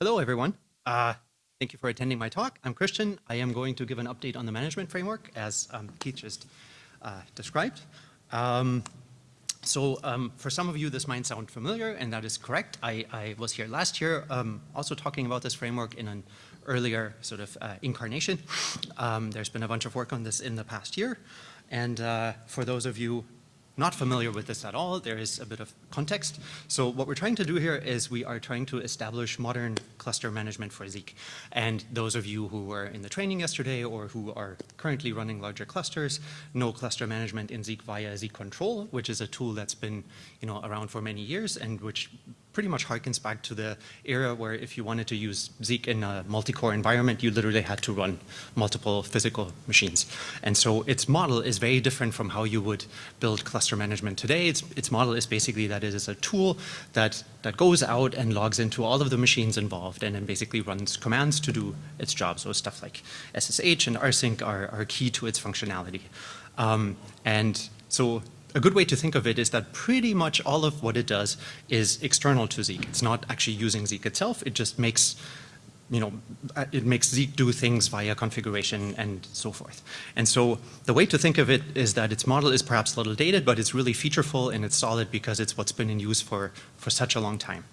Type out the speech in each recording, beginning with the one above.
Hello, everyone. Uh, thank you for attending my talk. I'm Christian. I am going to give an update on the management framework as um, Keith just uh, described. Um, so um, for some of you, this might sound familiar, and that is correct. I, I was here last year um, also talking about this framework in an earlier sort of uh, incarnation. Um, there's been a bunch of work on this in the past year. And uh, for those of you not familiar with this at all, there is a bit of context. So what we're trying to do here is we are trying to establish modern cluster management for Zeek. And those of you who were in the training yesterday or who are currently running larger clusters know cluster management in Zeek via Zeek Control, which is a tool that's been you know, around for many years and which pretty much harkens back to the era where if you wanted to use Zeek in a multi-core environment, you literally had to run multiple physical machines. And so its model is very different from how you would build cluster management today. Its, its model is basically that it is a tool that, that goes out and logs into all of the machines involved and then basically runs commands to do its job. So stuff like SSH and rsync are, are key to its functionality. Um, and so a good way to think of it is that pretty much all of what it does is external to Zeek. It's not actually using Zeek itself. It just makes you know, uh, it makes Zeek do things via configuration and so forth. And so the way to think of it is that its model is perhaps a little dated, but it's really featureful and it's solid because it's what's been in use for, for such a long time.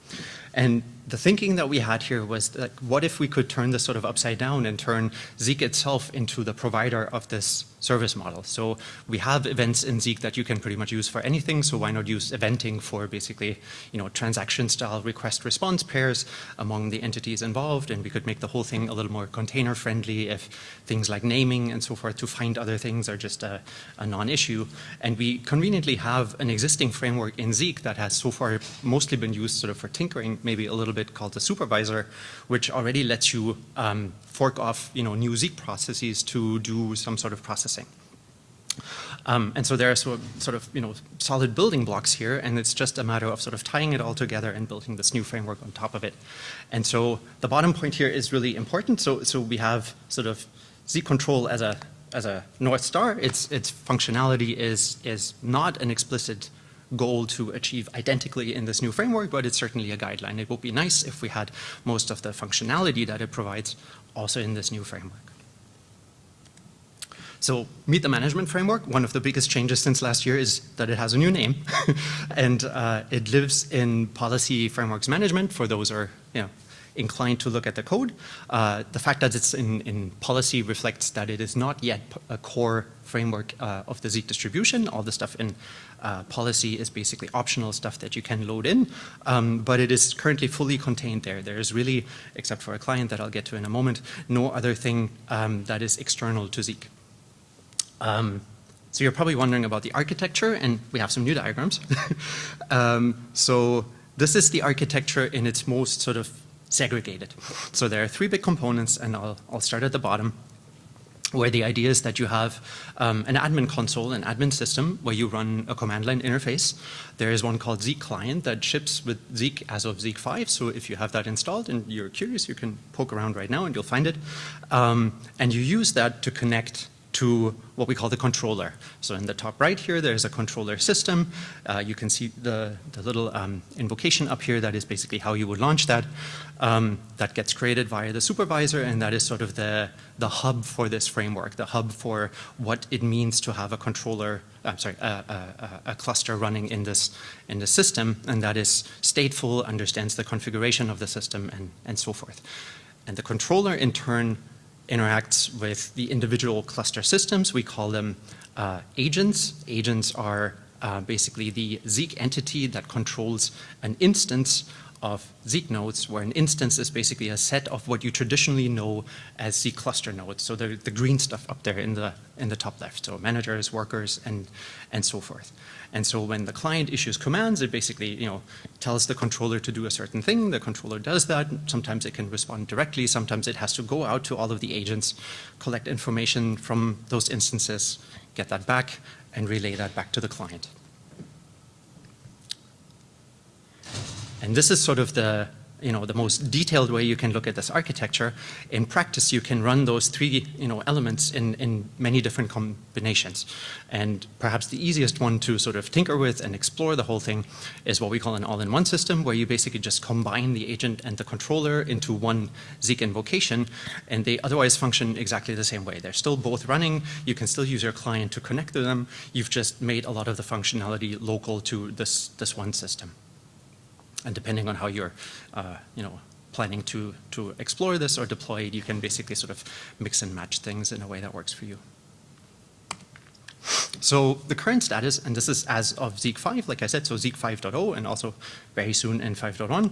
And the thinking that we had here was that what if we could turn this sort of upside down and turn Zeek itself into the provider of this service model. So we have events in Zeek that you can pretty much use for anything, so why not use eventing for basically, you know, transaction style request response pairs among the entities involved, and we could make the whole thing a little more container friendly if things like naming and so forth to find other things are just a, a non-issue. And we conveniently have an existing framework in Zeek that has so far mostly been used sort of for tinkering, maybe a little bit called the supervisor, which already lets you um, fork off you know, new Zeek processes to do some sort of processing. Um, and so there are sort of, sort of, you know, solid building blocks here, and it's just a matter of sort of tying it all together and building this new framework on top of it. And so the bottom point here is really important. So, so we have sort of Zeek control as a as a North Star. Its its functionality is is not an explicit goal to achieve identically in this new framework, but it's certainly a guideline. It would be nice if we had most of the functionality that it provides also in this new framework. So meet the management framework. One of the biggest changes since last year is that it has a new name and uh, it lives in policy frameworks management for those who are you know, inclined to look at the code. Uh, the fact that it's in, in policy reflects that it is not yet a core framework uh, of the Zeek distribution. All the stuff in uh, policy is basically optional stuff that you can load in, um, but it is currently fully contained there. There is really, except for a client that I'll get to in a moment, no other thing um, that is external to Zeek. Um, so you're probably wondering about the architecture, and we have some new diagrams. Um, so this is the architecture in its most sort of segregated. So there are three big components, and I'll, I'll start at the bottom where the idea is that you have um, an admin console, an admin system, where you run a command line interface. There is one called Zeek Client that ships with Zeek as of Zeek 5. So if you have that installed and you're curious, you can poke around right now and you'll find it. Um, and you use that to connect to what we call the controller. So in the top right here, there's a controller system. Uh, you can see the, the little um, invocation up here that is basically how you would launch that. Um, that gets created via the supervisor and that is sort of the, the hub for this framework, the hub for what it means to have a controller, I'm sorry, a, a, a cluster running in this, in the system and that is stateful, understands the configuration of the system and, and so forth. And the controller in turn interacts with the individual cluster systems. We call them uh, agents. Agents are uh, basically the Zeek entity that controls an instance of Zeek nodes, where an instance is basically a set of what you traditionally know as Zeek cluster nodes. So the, the green stuff up there in the, in the top left. So managers, workers, and, and so forth. And so when the client issues commands, it basically you know, tells the controller to do a certain thing. The controller does that. Sometimes it can respond directly. Sometimes it has to go out to all of the agents, collect information from those instances, get that back, and relay that back to the client. And this is sort of the, you know, the most detailed way you can look at this architecture. In practice, you can run those three, you know, elements in, in many different combinations. And perhaps the easiest one to sort of tinker with and explore the whole thing is what we call an all-in-one system, where you basically just combine the agent and the controller into one Zeek invocation, and they otherwise function exactly the same way. They're still both running. You can still use your client to connect to them. You've just made a lot of the functionality local to this, this one system. And depending on how you're, uh, you know, planning to, to explore this or deploy it, you can basically sort of mix and match things in a way that works for you. So the current status, and this is as of Zeek 5, like I said, so Zeek 5.0 and also very soon in 5.1,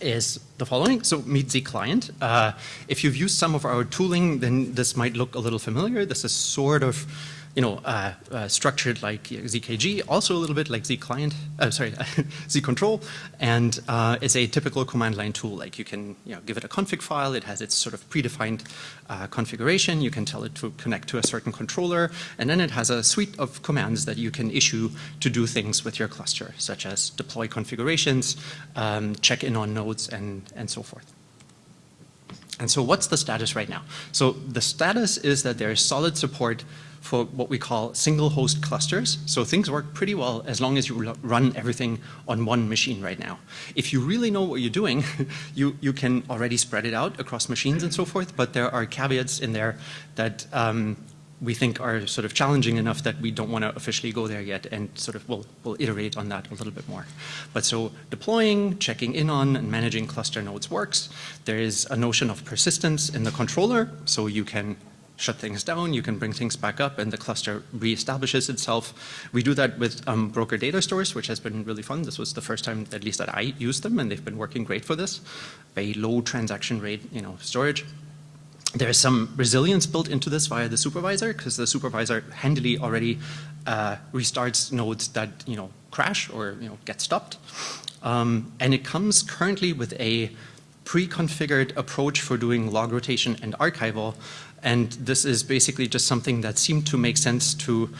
is the following. So meet Zeek client. Uh, if you've used some of our tooling, then this might look a little familiar. This is sort of you know, uh, uh, structured like ZKG, also a little bit like Zeek client, uh, sorry, Zeek control, and uh, it's a typical command line tool. Like you can, you know, give it a config file. It has its sort of predefined uh, configuration. You can tell it to connect to a certain controller, and then it has a suite of commands that you can issue to do things with your cluster, such as deploy configurations, um, check in on nodes, and and so forth. And so what's the status right now? So the status is that there is solid support for what we call single host clusters. So things work pretty well as long as you run everything on one machine right now. If you really know what you're doing, you, you can already spread it out across machines and so forth, but there are caveats in there that um, we think are sort of challenging enough that we don't want to officially go there yet and sort of we'll, we'll iterate on that a little bit more. But so deploying, checking in on, and managing cluster nodes works. There is a notion of persistence in the controller, so you can shut things down, you can bring things back up and the cluster reestablishes itself. We do that with um, broker data stores, which has been really fun. This was the first time, at least that I used them and they've been working great for this. Very low transaction rate, you know, storage. There is some resilience built into this via the supervisor because the supervisor handily already uh, restarts nodes that, you know, crash or, you know, get stopped. Um, and it comes currently with a pre-configured approach for doing log rotation and archival and this is basically just something that seemed to make sense to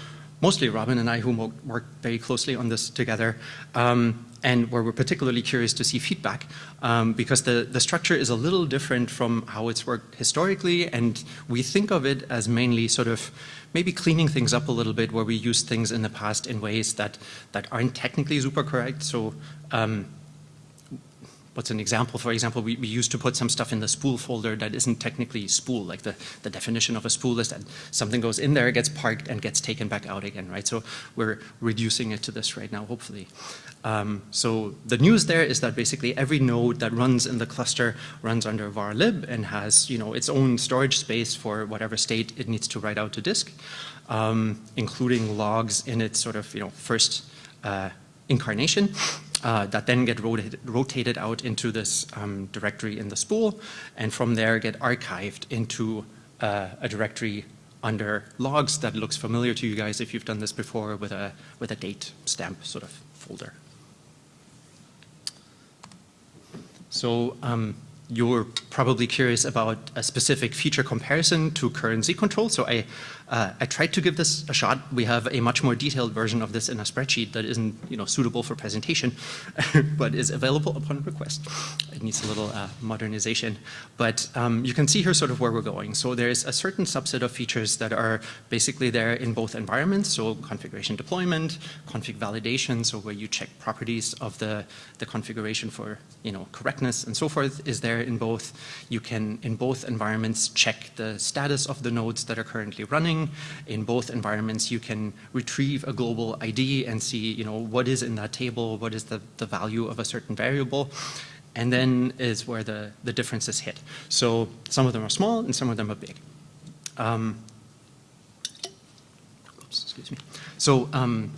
mostly Robin and I who work very closely on this together. Um, and where we're particularly curious to see feedback um, because the, the structure is a little different from how it's worked historically and we think of it as mainly sort of maybe cleaning things up a little bit where we used things in the past in ways that, that aren't technically super correct. So um, what's an example? For example, we, we, used to put some stuff in the spool folder that isn't technically spool. Like the, the definition of a spool is that something goes in there, gets parked, and gets taken back out again, right? So we're reducing it to this right now, hopefully. Um, so the news there is that basically every node that runs in the cluster runs under var lib and has you know its own storage space for whatever state it needs to write out to disk, um, including logs in its sort of you know first uh, incarnation uh, that then get rotated, rotated out into this um, directory in the spool and from there get archived into uh, a directory under logs that looks familiar to you guys if you've done this before with a, with a date stamp sort of folder. So um, you're probably curious about a specific feature comparison to current Zeek control. So I uh, I tried to give this a shot. We have a much more detailed version of this in a spreadsheet that isn't you know, suitable for presentation, but is available upon request. It needs a little uh, modernization. But um, you can see here sort of where we're going. So there's a certain subset of features that are basically there in both environments. So configuration deployment, config validation, so where you check properties of the, the configuration for you know, correctness and so forth is there in both. You can, in both environments, check the status of the nodes that are currently running in both environments, you can retrieve a global ID and see, you know, what is in that table, what is the, the value of a certain variable. And then is where the, the differences hit. So some of them are small and some of them are big. Um, oops, excuse me. So um,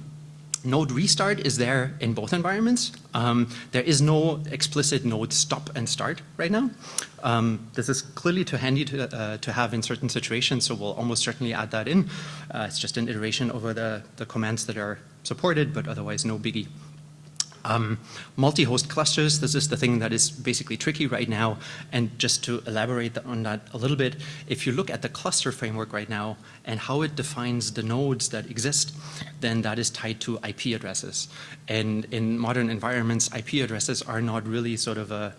node restart is there in both environments. Um, there is no explicit node stop and start right now. Um, this is clearly too handy to, uh, to have in certain situations, so we'll almost certainly add that in. Uh, it's just an iteration over the, the commands that are supported, but otherwise no biggie. Um, multi-host clusters, this is the thing that is basically tricky right now. And just to elaborate on that a little bit, if you look at the cluster framework right now and how it defines the nodes that exist, then that is tied to IP addresses. And in modern environments, IP addresses are not really sort of a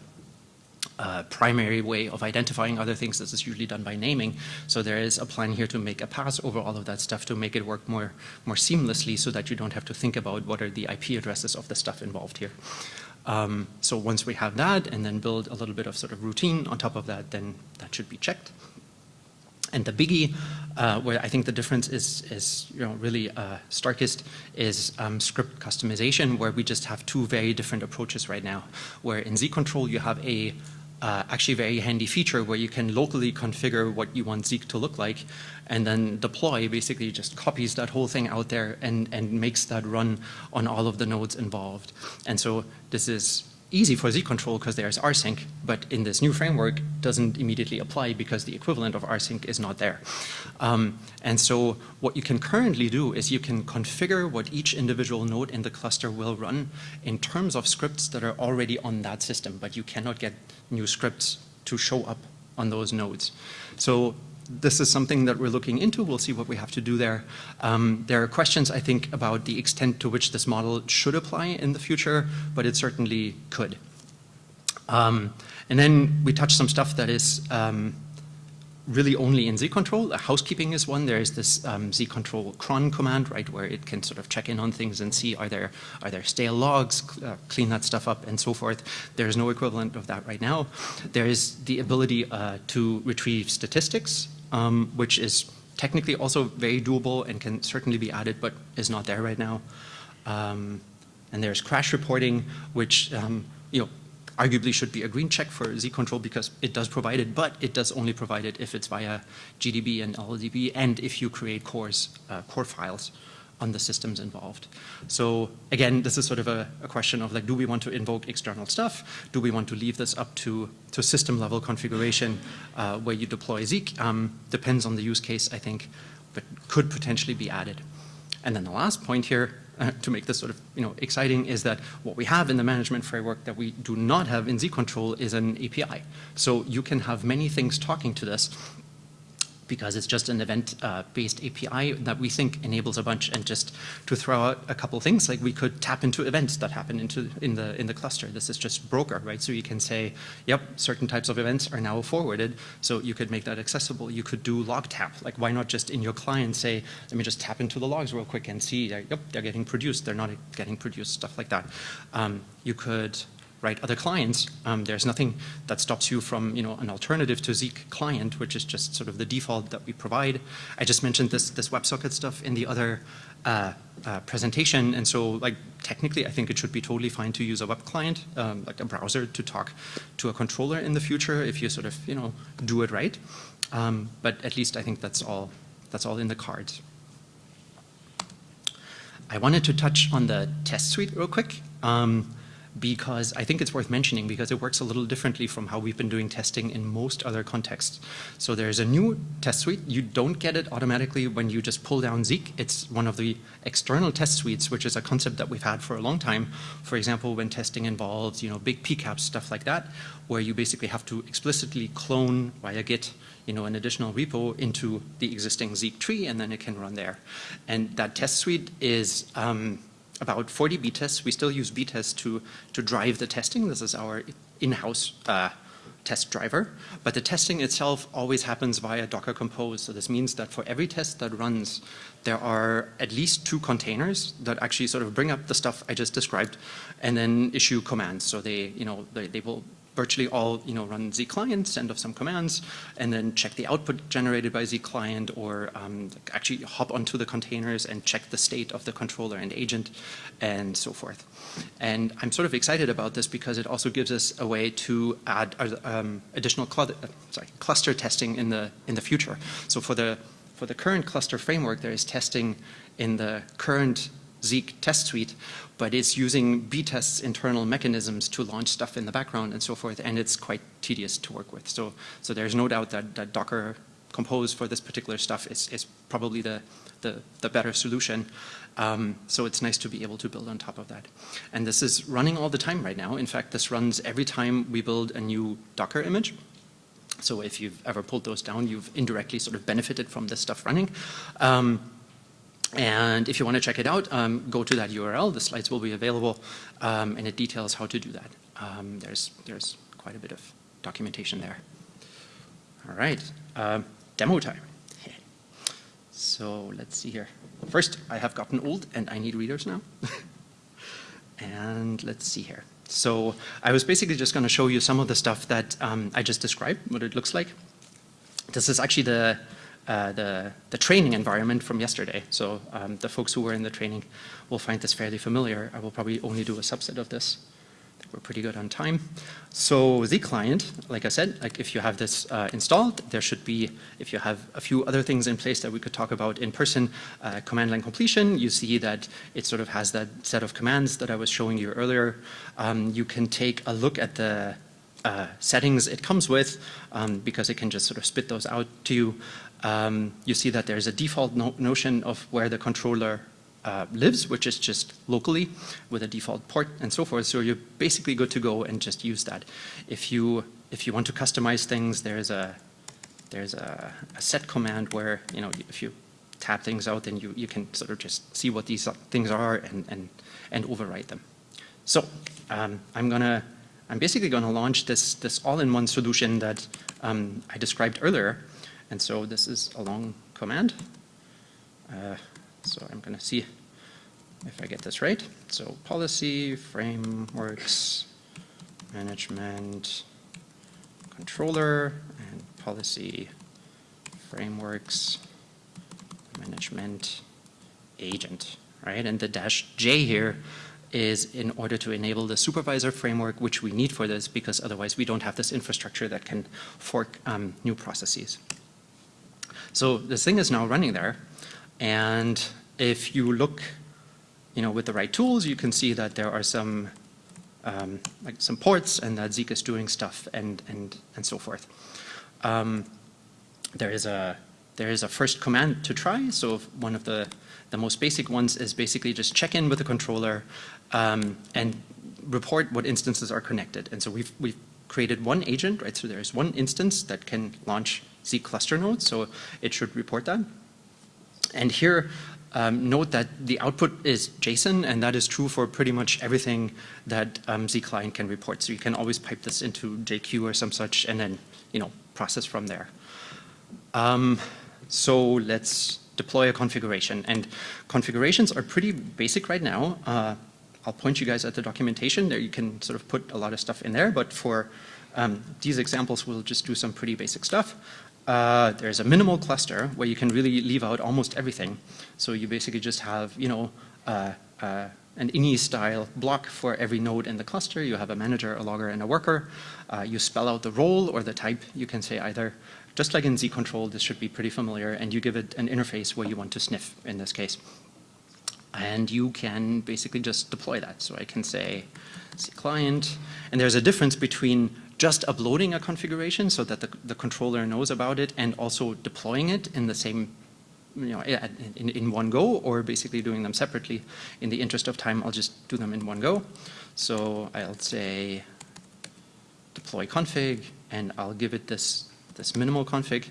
uh, primary way of identifying other things. This is usually done by naming. So there is a plan here to make a pass over all of that stuff to make it work more, more seamlessly so that you don't have to think about what are the IP addresses of the stuff involved here. Um, so once we have that and then build a little bit of sort of routine on top of that, then that should be checked. And the biggie, uh, where I think the difference is, is you know, really uh, starkest, is um, script customization, where we just have two very different approaches right now. Where in Zeek Control you have a uh, actually very handy feature where you can locally configure what you want Zeek to look like and then deploy basically just copies that whole thing out there and, and makes that run on all of the nodes involved. And so this is easy for Zeek control because there's rsync, but in this new framework doesn't immediately apply because the equivalent of rsync is not there. Um, and so what you can currently do is you can configure what each individual node in the cluster will run in terms of scripts that are already on that system, but you cannot get new scripts to show up on those nodes. So this is something that we're looking into. We'll see what we have to do there. Um, there are questions, I think, about the extent to which this model should apply in the future, but it certainly could. Um, and then we touch some stuff that is um, really only in Zeek control. Housekeeping is one. There is this um, Zeek control cron command, right, where it can sort of check in on things and see are there are there stale logs, uh, clean that stuff up, and so forth. There is no equivalent of that right now. There is the ability uh, to retrieve statistics, um, which is technically also very doable and can certainly be added, but is not there right now. Um, and there's crash reporting, which um, you know arguably should be a green check for Zeek control because it does provide it, but it does only provide it if it's via GDB and LLDB and if you create cores, uh, core files on the systems involved. So again, this is sort of a, a, question of like, do we want to invoke external stuff? Do we want to leave this up to, to system level configuration uh, where you deploy Zeek? Um, depends on the use case, I think, but could potentially be added. And then the last point here uh, to make this sort of you know exciting is that what we have in the management framework that we do not have in Zeek Control is an API. So you can have many things talking to this because it's just an event-based uh, API that we think enables a bunch. And just to throw out a couple things, like we could tap into events that happen into in the in the cluster. This is just broker, right? So you can say, yep, certain types of events are now forwarded. So you could make that accessible. You could do log tap. Like why not just in your client say, let me just tap into the logs real quick and see, yep, they're getting produced. They're not getting produced, stuff like that. Um, you could right? Other clients, um, there's nothing that stops you from, you know, an alternative to Zeek client, which is just sort of the default that we provide. I just mentioned this, this WebSocket stuff in the other uh, uh, presentation, and so like technically I think it should be totally fine to use a web client, um, like a browser to talk to a controller in the future if you sort of, you know, do it right. Um, but at least I think that's all, that's all in the cards. I wanted to touch on the test suite real quick. Um, because I think it's worth mentioning because it works a little differently from how we've been doing testing in most other contexts. So there's a new test suite. You don't get it automatically when you just pull down Zeek. It's one of the external test suites, which is a concept that we've had for a long time. For example, when testing involves, you know, big PCAPs, stuff like that, where you basically have to explicitly clone via Git, you know, an additional repo into the existing Zeek tree, and then it can run there. And that test suite is um, about 40 B-tests. We still use btests to, to drive the testing. This is our in-house uh, test driver. But the testing itself always happens via Docker Compose. So this means that for every test that runs, there are at least two containers that actually sort of bring up the stuff I just described and then issue commands. So they, you know, they, they will virtually all you know run Zeek client, send off some commands, and then check the output generated by Zeek client, or um, actually hop onto the containers and check the state of the controller and agent, and so forth. And I'm sort of excited about this because it also gives us a way to add uh, um, additional cl uh, sorry, cluster testing in the in the future. So for the for the current cluster framework, there is testing in the current Zeek test suite, but it's using B-test's internal mechanisms to launch stuff in the background and so forth, and it's quite tedious to work with. So, so there's no doubt that, that Docker Compose for this particular stuff is, is probably the, the, the better solution. Um, so it's nice to be able to build on top of that. And this is running all the time right now. In fact, this runs every time we build a new Docker image. So if you've ever pulled those down, you've indirectly sort of benefited from this stuff running. Um, and if you want to check it out, um, go to that URL. The slides will be available, um, and it details how to do that. Um, there's, there's quite a bit of documentation there. All right, um, demo time. So let's see here. First, I have gotten old and I need readers now. and let's see here. So I was basically just going to show you some of the stuff that um, I just described, what it looks like. This is actually the, uh, the, the, training environment from yesterday. So um, the folks who were in the training will find this fairly familiar. I will probably only do a subset of this we're pretty good on time. So the client, like I said, like if you have this uh, installed, there should be, if you have a few other things in place that we could talk about in person, uh, command line completion, you see that it sort of has that set of commands that I was showing you earlier. Um, you can take a look at the uh, settings it comes with um, because it can just sort of spit those out to you. Um, you see that there's a default no notion of where the controller uh, lives, which is just locally with a default port and so forth. So you're basically good to go and just use that. If you if you want to customize things, there's a there's a, a set command where you know if you tab things out, then you you can sort of just see what these things are and and and overwrite them. So um, I'm gonna I'm basically going to launch this this all-in-one solution that um, I described earlier. And so this is a long command. Uh, so I'm going to see if I get this right. So policy, frameworks, management, controller, and policy, frameworks, management, agent, right? And the dash J here is in order to enable the supervisor framework, which we need for this because otherwise we don't have this infrastructure that can fork um, new processes. So this thing is now running there. And if you look, you know, with the right tools, you can see that there are some, um, like some ports and that Zeek is doing stuff and, and, and so forth. Um, there is a there is a first command to try. So one of the, the most basic ones is basically just check in with the controller um, and report what instances are connected. And so we've, we've created one agent, right? So there's one instance that can launch Zeek cluster nodes. So it should report that. And here, um, note that the output is JSON, and that is true for pretty much everything that um, Zeek client can report. So you can always pipe this into JQ or some such, and then you know process from there. Um, so let's deploy a configuration, and configurations are pretty basic right now. Uh, I'll point you guys at the documentation. There you can sort of put a lot of stuff in there, but for um, these examples, we'll just do some pretty basic stuff uh, there's a minimal cluster where you can really leave out almost everything. So you basically just have, you know, uh, uh, an ini style block for every node in the cluster. You have a manager, a logger, and a worker. Uh, you spell out the role or the type. You can say either, just like in Zeek control, this should be pretty familiar, and you give it an interface where you want to sniff in this case. And you can basically just deploy that. So I can say Zeek client, and there's a difference between just uploading a configuration so that the, the controller knows about it and also deploying it in the same you know, in, in one go or basically doing them separately. In the interest of time, I'll just do them in one go. So I'll say deploy config and I'll give it this, this minimal config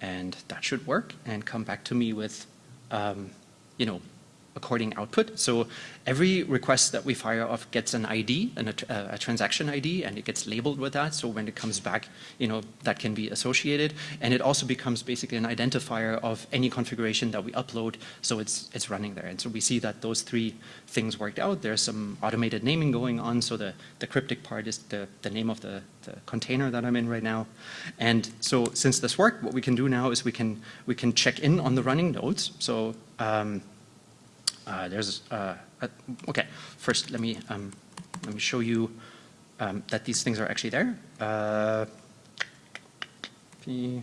and that should work and come back to me with, um, you know, according output. So every request that we fire off gets an ID, and a, a, transaction ID, and it gets labeled with that. So when it comes back, you know, that can be associated. And it also becomes basically an identifier of any configuration that we upload. So it's, it's running there. And so we see that those three things worked out. There's some automated naming going on. So the, the cryptic part is the, the name of the, the container that I'm in right now. And so since this worked, what we can do now is we can, we can check in on the running nodes. So um, uh, there's, uh, a, okay, first let me, um, let me show you um, that these things are actually there. Uh, P,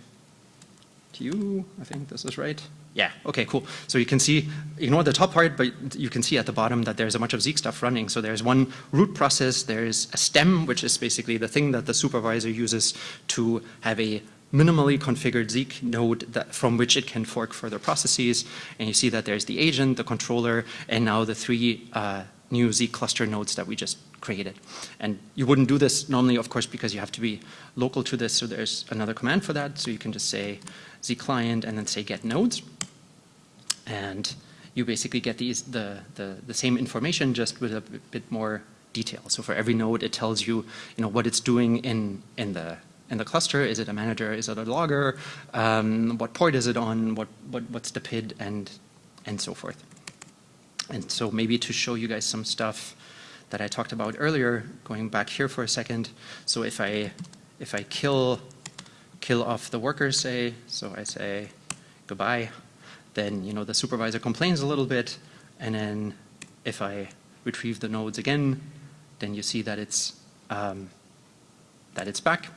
T, I think this is right. Yeah, okay, cool. So you can see, ignore the top part, but you can see at the bottom that there's a bunch of Zeek stuff running. So there's one root process, there's a stem, which is basically the thing that the supervisor uses to have a minimally configured Zeek node that, from which it can fork further processes. And you see that there's the agent, the controller, and now the three uh, new Zeek cluster nodes that we just created. And you wouldn't do this normally, of course, because you have to be local to this. So there's another command for that. So you can just say Zeek client and then say get nodes. And you basically get these, the, the, the same information just with a bit more detail. So for every node, it tells you, you know, what it's doing in, in the in the cluster? Is it a manager? Is it a logger? Um, what port is it on? What, what, what's the PID? And, and so forth. And so maybe to show you guys some stuff that I talked about earlier, going back here for a second. So if I, if I kill, kill off the workers, say, so I say goodbye, then you know the supervisor complains a little bit, and then if I retrieve the nodes again, then you see that it's um, that it's back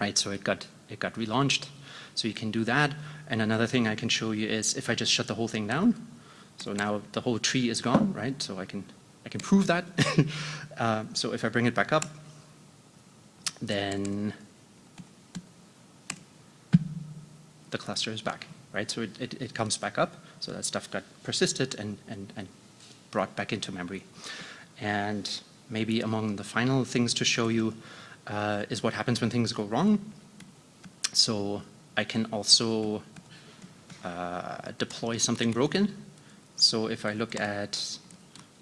right? So it got, it got relaunched. So you can do that. And another thing I can show you is if I just shut the whole thing down, so now the whole tree is gone, right? So I can, I can prove that. uh, so if I bring it back up, then the cluster is back, right? So it, it, it comes back up. So that stuff got persisted and, and, and brought back into memory. And maybe among the final things to show you, uh, is what happens when things go wrong. So I can also uh, deploy something broken. So if I look at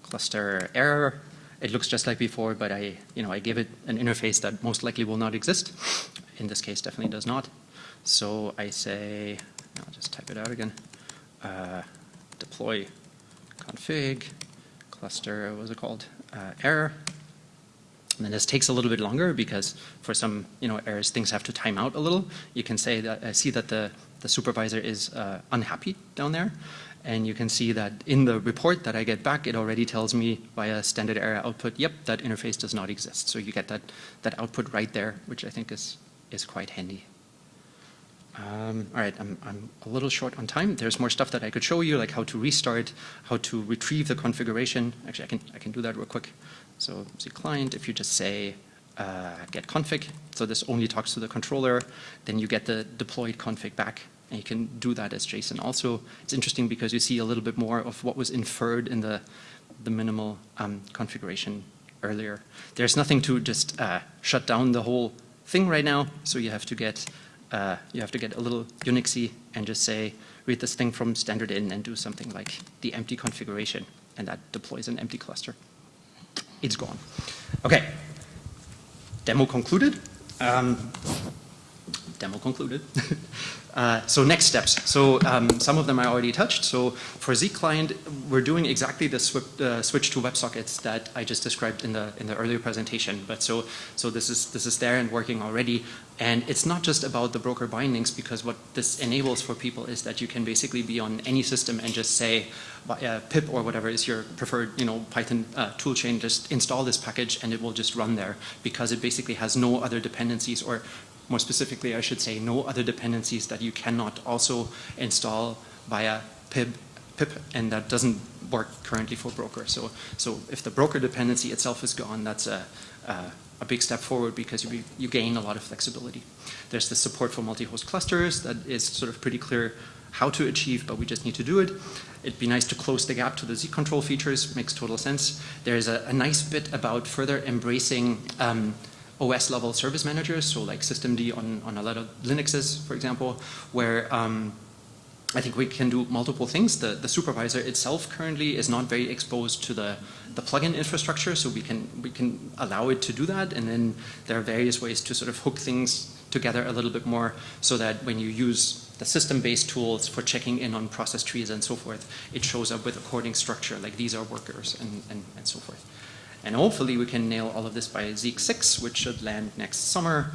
cluster error, it looks just like before, but I, you know, I give it an interface that most likely will not exist. In this case, definitely does not. So I say, I'll just type it out again, uh, deploy config cluster, what was it called, uh, error, and this takes a little bit longer because for some you know errors things have to time out a little. You can say that I see that the, the supervisor is uh, unhappy down there. And you can see that in the report that I get back, it already tells me via standard error output, yep, that interface does not exist. So you get that, that output right there, which I think is, is quite handy. Um, all right, I'm, I'm a little short on time. There's more stuff that I could show you, like how to restart, how to retrieve the configuration. Actually, I can, I can do that real quick. So the client, if you just say uh, get config, so this only talks to the controller, then you get the deployed config back. And you can do that as JSON. Also, it's interesting because you see a little bit more of what was inferred in the, the minimal um, configuration earlier. There's nothing to just uh, shut down the whole thing right now, so you have to get uh, you have to get a little Unixy and just say read this thing from standard in and do something like the empty configuration, and that deploys an empty cluster it's gone. Okay, demo concluded. Um, demo concluded. uh, so next steps. So um, some of them I already touched. So for Zeek client, we're doing exactly the uh, switch to WebSockets that I just described in the in the earlier presentation. But so so this is this is there and working already. And it's not just about the broker bindings because what this enables for people is that you can basically be on any system and just say uh, pip or whatever is your preferred you know Python uh, toolchain just install this package and it will just run there because it basically has no other dependencies or more specifically I should say no other dependencies that you cannot also install via pip pip and that doesn't work currently for broker so so if the broker dependency itself is gone that's a, a a big step forward because you, you gain a lot of flexibility. There's the support for multi-host clusters that is sort of pretty clear how to achieve, but we just need to do it. It'd be nice to close the gap to the Zeek control features, makes total sense. There's a, a nice bit about further embracing um, OS level service managers, so like systemd on, on a lot of Linuxes, for example, where um, I think we can do multiple things. The, the supervisor itself currently is not very exposed to the, the plugin infrastructure, so we can, we can allow it to do that. And then there are various ways to sort of hook things together a little bit more so that when you use the system-based tools for checking in on process trees and so forth, it shows up with according structure, like these are workers and, and, and so forth. And hopefully we can nail all of this by Zeek 6, which should land next summer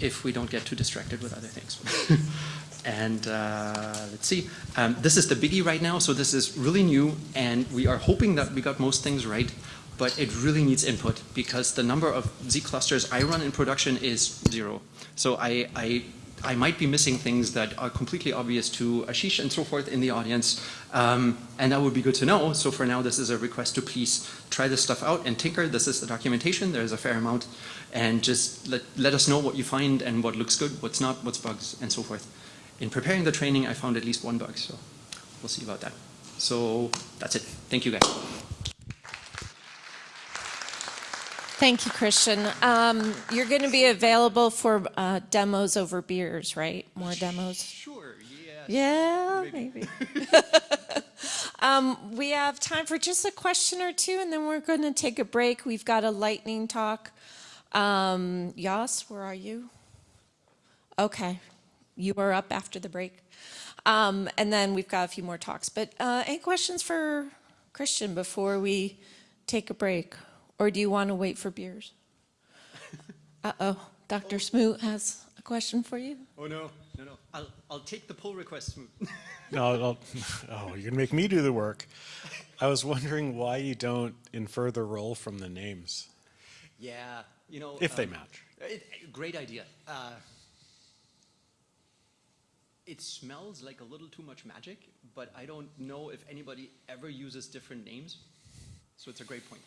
if we don't get too distracted with other things. And uh, let's see, um, this is the biggie right now, so this is really new, and we are hoping that we got most things right, but it really needs input because the number of Zeek clusters I run in production is zero. So I, I I might be missing things that are completely obvious to Ashish and so forth in the audience, um, and that would be good to know. So for now, this is a request to please try this stuff out and tinker. This is the documentation. There's a fair amount, and just let, let us know what you find and what looks good, what's not, what's bugs, and so forth. In preparing the training, I found at least one bug, so we'll see about that. So that's it. Thank you, guys. Thank you, Christian. Um, you're going to be available for uh, demos over beers, right? More demos? Sure, yes. Yeah, Maybe. maybe. um, we have time for just a question or two, and then we're going to take a break. We've got a lightning talk. Um, Yas, where are you? Okay, you are up after the break. Um, and then we've got a few more talks. But uh, any questions for Christian before we take a break? Or do you want to wait for beers? Uh-oh, Dr. Smoot has a question for you. Oh, no, no, no. I'll, I'll take the pull request. No, I'll, oh, you're gonna make me do the work. I was wondering why you don't infer the role from the names, yeah, you know. if they um, match. It, great idea. Uh, it smells like a little too much magic, but I don't know if anybody ever uses different names. So it's a great point.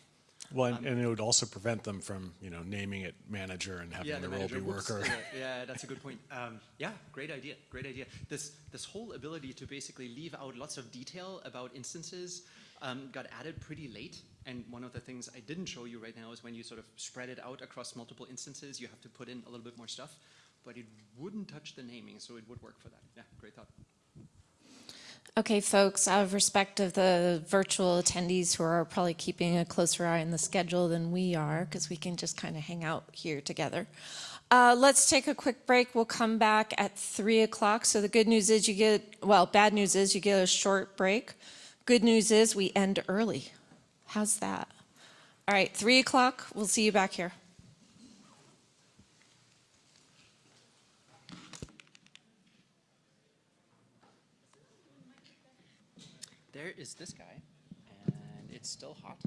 Well, and, and it would also prevent them from, you know, naming it manager and having the, role be whoops, worker. Yeah, yeah, that's a good point. Um, yeah, great idea, great idea. This this whole ability to basically leave out lots of detail about instances um, got added pretty late. And one of the things I didn't show you right now is when you sort of spread it out across multiple instances, you have to put in a little bit more stuff. But it wouldn't touch the naming, so it would work for that. Yeah, great thought. Okay, folks, out of respect of the virtual attendees who are probably keeping a closer eye on the schedule than we are, because we can just kind of hang out here together. Uh, let's take a quick break. We'll come back at 3 o'clock. So the good news is you get, well, bad news is you get a short break. Good news is we end early. How's that? All right, 3 o'clock. We'll see you back here. There is this guy, and it's still hot.